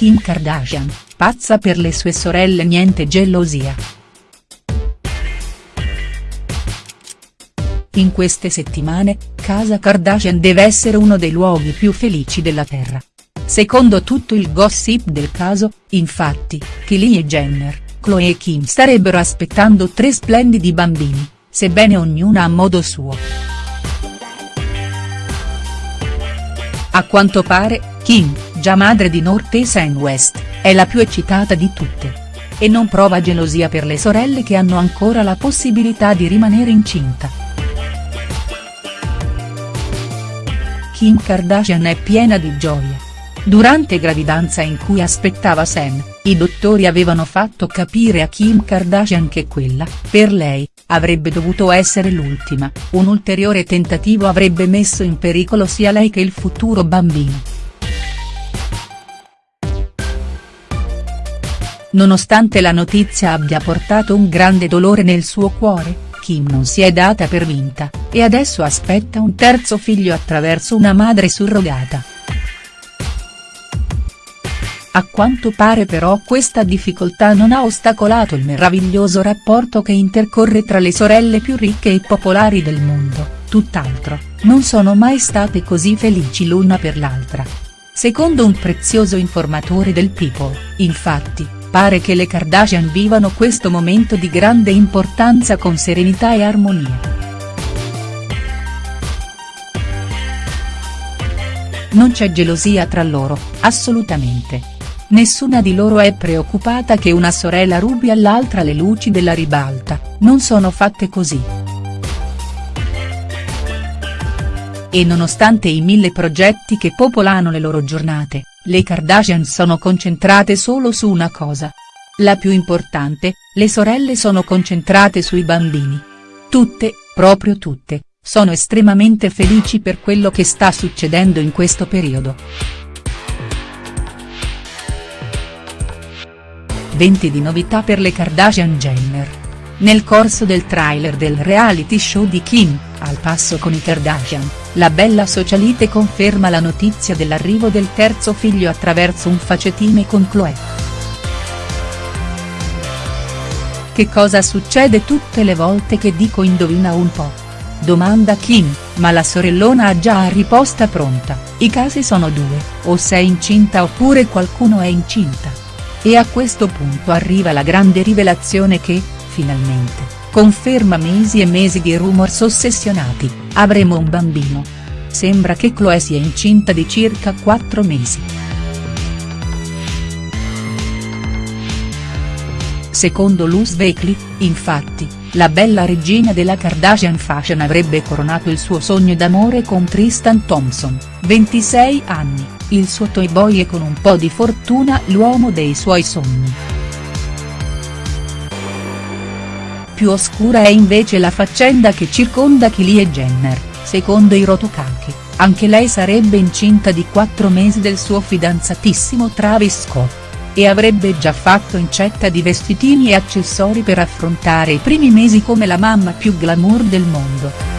Kim Kardashian, pazza per le sue sorelle niente gelosia. In queste settimane, casa Kardashian deve essere uno dei luoghi più felici della Terra. Secondo tutto il gossip del caso, infatti, Kylie Jenner, Chloe e Kim starebbero aspettando tre splendidi bambini, sebbene ognuna a modo suo. A quanto pare, Kim, già madre di North e West, è la più eccitata di tutte. E non prova gelosia per le sorelle che hanno ancora la possibilità di rimanere incinta. Kim Kardashian è piena di gioia. Durante gravidanza in cui aspettava Sam, i dottori avevano fatto capire a Kim Kardashian che quella, per lei, avrebbe dovuto essere l'ultima, un ulteriore tentativo avrebbe messo in pericolo sia lei che il futuro bambino. Nonostante la notizia abbia portato un grande dolore nel suo cuore, Kim non si è data per vinta, e adesso aspetta un terzo figlio attraverso una madre surrogata. A quanto pare però questa difficoltà non ha ostacolato il meraviglioso rapporto che intercorre tra le sorelle più ricche e popolari del mondo, tutt'altro, non sono mai state così felici l'una per l'altra. Secondo un prezioso informatore del People, infatti, Pare che le Kardashian vivano questo momento di grande importanza con serenità e armonia. Non c'è gelosia tra loro, assolutamente. Nessuna di loro è preoccupata che una sorella rubi all'altra le luci della ribalta, non sono fatte così. E nonostante i mille progetti che popolano le loro giornate, le Kardashian sono concentrate solo su una cosa. La più importante, le sorelle sono concentrate sui bambini. Tutte, proprio tutte, sono estremamente felici per quello che sta succedendo in questo periodo. 20 di novità per le Kardashian Jenner. Nel corso del trailer del reality show di Kim, al passo con i Kardashian, la bella socialite conferma la notizia dell'arrivo del terzo figlio attraverso un facetime con Chloe. Che cosa succede tutte le volte che dico indovina un po'? Domanda Kim, ma la sorellona ha già la riposta pronta, i casi sono due, o sei incinta oppure qualcuno è incinta. E a questo punto arriva la grande rivelazione che, finalmente, conferma mesi e mesi di rumors ossessionati, avremo un bambino. Sembra che Chloe sia incinta di circa 4 mesi. Secondo Luz Weekly, infatti, la bella regina della Kardashian Fashion avrebbe coronato il suo sogno d'amore con Tristan Thompson, 26 anni, il suo toy boy e con un po' di fortuna l'uomo dei suoi sogni. Più oscura è invece la faccenda che circonda Kylie Jenner, secondo i Rotokake, anche lei sarebbe incinta di quattro mesi del suo fidanzatissimo Travis Scott. E avrebbe già fatto incetta di vestitini e accessori per affrontare i primi mesi come la mamma più glamour del mondo.